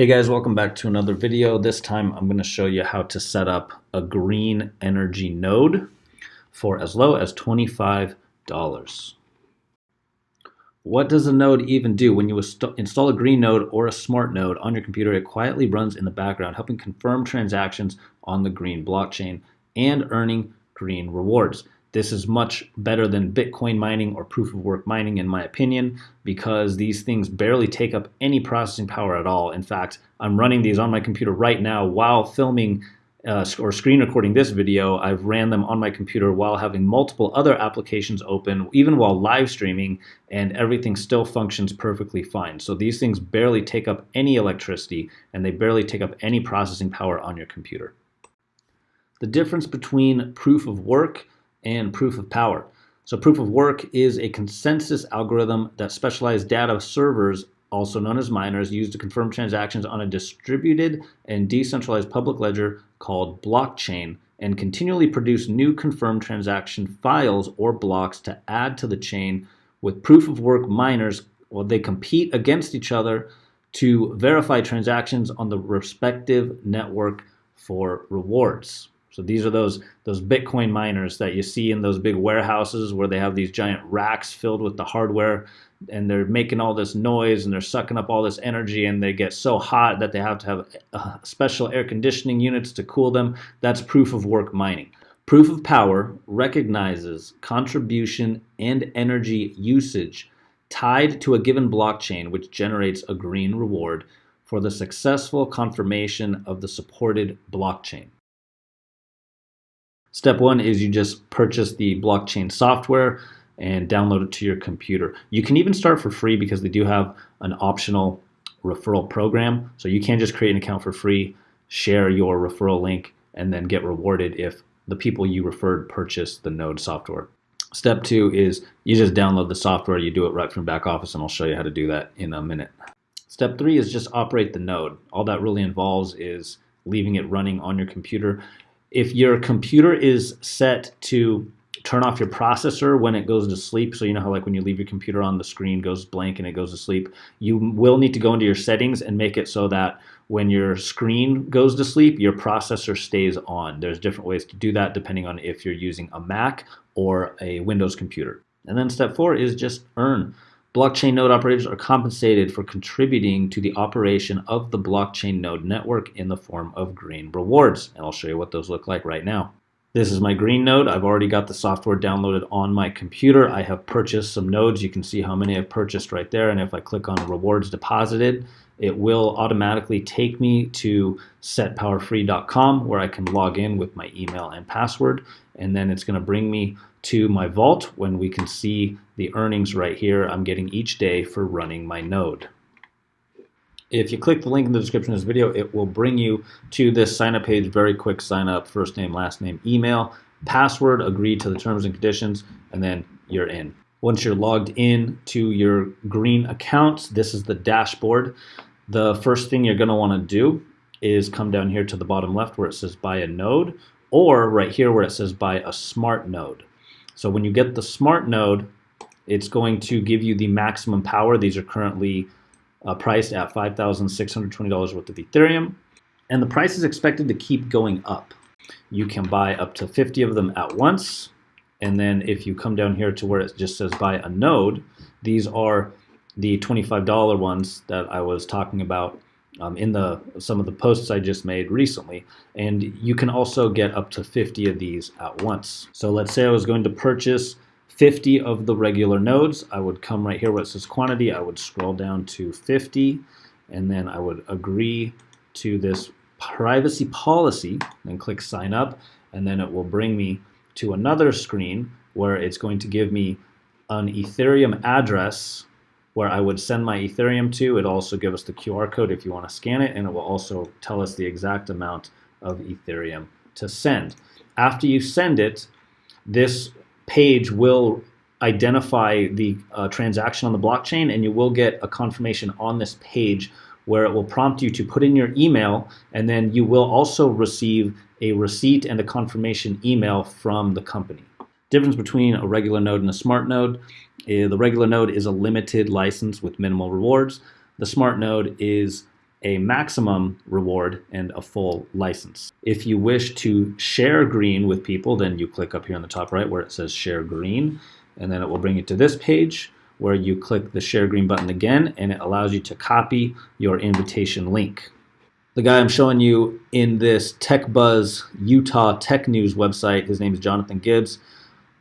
Hey guys, welcome back to another video. This time I'm going to show you how to set up a green energy node for as low as $25. What does a node even do? When you install a green node or a smart node on your computer, it quietly runs in the background, helping confirm transactions on the green blockchain and earning green rewards. This is much better than Bitcoin mining or proof of work mining, in my opinion, because these things barely take up any processing power at all. In fact, I'm running these on my computer right now while filming uh, or screen recording this video. I've ran them on my computer while having multiple other applications open, even while live streaming, and everything still functions perfectly fine. So these things barely take up any electricity and they barely take up any processing power on your computer. The difference between proof of work and proof of power. So proof of work is a consensus algorithm that specialized data servers, also known as miners, use to confirm transactions on a distributed and decentralized public ledger called blockchain and continually produce new confirmed transaction files or blocks to add to the chain with proof of work miners, well, they compete against each other to verify transactions on the respective network for rewards. So these are those those Bitcoin miners that you see in those big warehouses where they have these giant racks filled with the hardware and they're making all this noise and they're sucking up all this energy and they get so hot that they have to have uh, special air conditioning units to cool them. That's proof of work mining. Proof of power recognizes contribution and energy usage tied to a given blockchain which generates a green reward for the successful confirmation of the supported blockchain. Step one is you just purchase the blockchain software and download it to your computer. You can even start for free because they do have an optional referral program. So you can just create an account for free, share your referral link, and then get rewarded if the people you referred purchase the Node software. Step two is you just download the software, you do it right from back office, and I'll show you how to do that in a minute. Step three is just operate the node. All that really involves is leaving it running on your computer if your computer is set to turn off your processor when it goes to sleep, so you know how like when you leave your computer on the screen goes blank and it goes to sleep, you will need to go into your settings and make it so that when your screen goes to sleep, your processor stays on. There's different ways to do that depending on if you're using a Mac or a Windows computer. And then step four is just earn. Blockchain node operators are compensated for contributing to the operation of the blockchain node network in the form of green rewards. And I'll show you what those look like right now. This is my green node. I've already got the software downloaded on my computer. I have purchased some nodes. You can see how many I've purchased right there. And if I click on rewards deposited, it will automatically take me to setpowerfree.com where I can log in with my email and password. And then it's going to bring me to my vault when we can see the earnings right here I'm getting each day for running my node. If you click the link in the description of this video, it will bring you to this sign up page, very quick sign up, first name, last name, email, password, agree to the terms and conditions, and then you're in. Once you're logged in to your green account, this is the dashboard. The first thing you're gonna wanna do is come down here to the bottom left where it says buy a node, or right here where it says buy a smart node. So when you get the smart node, it's going to give you the maximum power. These are currently uh, priced at $5,620 worth of Ethereum. And the price is expected to keep going up. You can buy up to 50 of them at once. And then if you come down here to where it just says buy a node, these are the $25 ones that I was talking about um, in the some of the posts I just made recently. And you can also get up to 50 of these at once. So let's say I was going to purchase 50 of the regular nodes. I would come right here where it says quantity. I would scroll down to 50 and then I would agree to this privacy policy and click sign up and then it will bring me to another screen where it's going to give me an Ethereum address where I would send my Ethereum to. It also give us the QR code if you want to scan it, and it will also tell us the exact amount of Ethereum to send. After you send it, this page will identify the uh, transaction on the blockchain, and you will get a confirmation on this page where it will prompt you to put in your email, and then you will also receive a receipt and a confirmation email from the company. Difference between a regular node and a smart node. Uh, the regular node is a limited license with minimal rewards. The smart node is a maximum reward and a full license. If you wish to share green with people, then you click up here on the top right where it says share green, and then it will bring you to this page where you click the share green button again, and it allows you to copy your invitation link. The guy I'm showing you in this TechBuzz Utah Tech News website, his name is Jonathan Gibbs,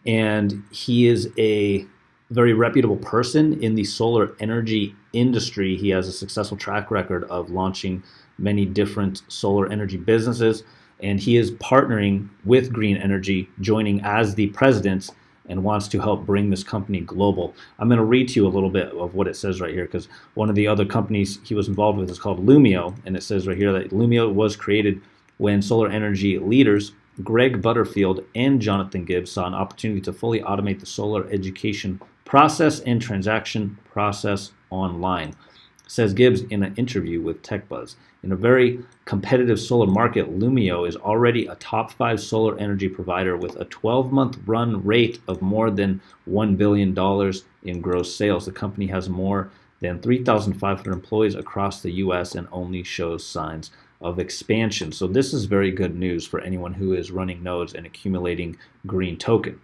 and he is a very reputable person in the solar energy industry. He has a successful track record of launching many different solar energy businesses, and he is partnering with Green Energy, joining as the president, and wants to help bring this company global. I'm going to read to you a little bit of what it says right here because one of the other companies he was involved with is called Lumio, and it says right here that Lumio was created when solar energy leaders Greg Butterfield and Jonathan Gibbs saw an opportunity to fully automate the solar education process and transaction process online, says Gibbs in an interview with TechBuzz. In a very competitive solar market, Lumio is already a top five solar energy provider with a 12 month run rate of more than $1 billion in gross sales. The company has more than 3,500 employees across the US and only shows signs of expansion. So this is very good news for anyone who is running nodes and accumulating green token.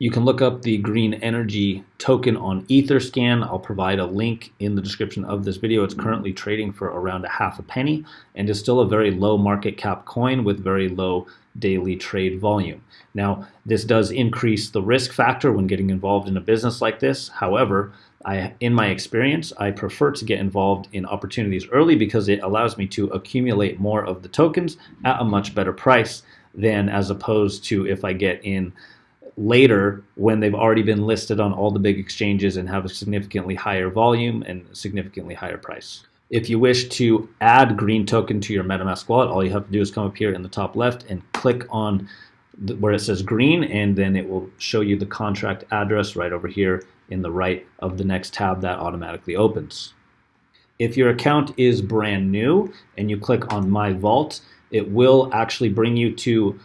You can look up the green energy token on Etherscan. I'll provide a link in the description of this video. It's currently trading for around a half a penny and is still a very low market cap coin with very low daily trade volume. Now, this does increase the risk factor when getting involved in a business like this. However, I, in my experience, I prefer to get involved in opportunities early because it allows me to accumulate more of the tokens at a much better price than as opposed to if I get in later when they've already been listed on all the big exchanges and have a significantly higher volume and significantly higher price. If you wish to add green token to your MetaMask wallet, all you have to do is come up here in the top left and click on where it says green and then it will show you the contract address right over here in the right of the next tab that automatically opens. If your account is brand new and you click on My Vault, it will actually bring you to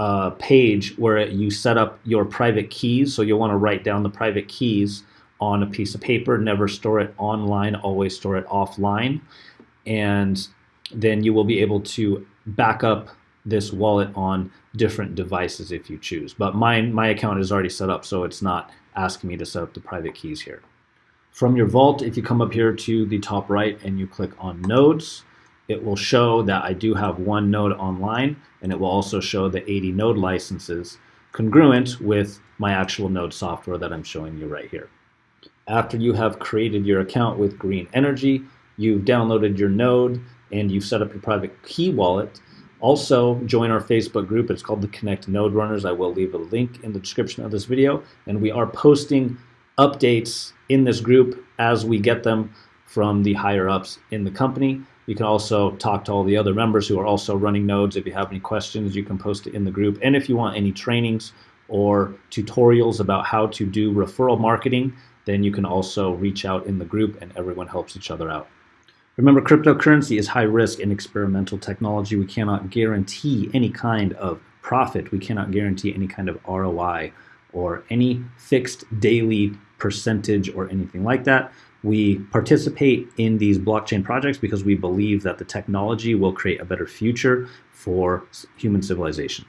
a page where you set up your private keys. So you'll want to write down the private keys on a piece of paper. Never store it online, always store it offline. And then you will be able to back up this wallet on different devices if you choose. But mine, my account is already set up, so it's not asking me to set up the private keys here. From your vault, if you come up here to the top right and you click on nodes, it will show that I do have one node online, and it will also show the 80 node licenses congruent with my actual node software that I'm showing you right here. After you have created your account with Green Energy, you've downloaded your node, and you've set up your private key wallet, also, join our Facebook group. It's called the Connect Node Runners. I will leave a link in the description of this video. And we are posting updates in this group as we get them from the higher ups in the company. You can also talk to all the other members who are also running nodes. If you have any questions, you can post it in the group. And if you want any trainings or tutorials about how to do referral marketing, then you can also reach out in the group and everyone helps each other out. Remember, cryptocurrency is high risk and experimental technology. We cannot guarantee any kind of profit. We cannot guarantee any kind of ROI or any fixed daily percentage or anything like that. We participate in these blockchain projects because we believe that the technology will create a better future for human civilization.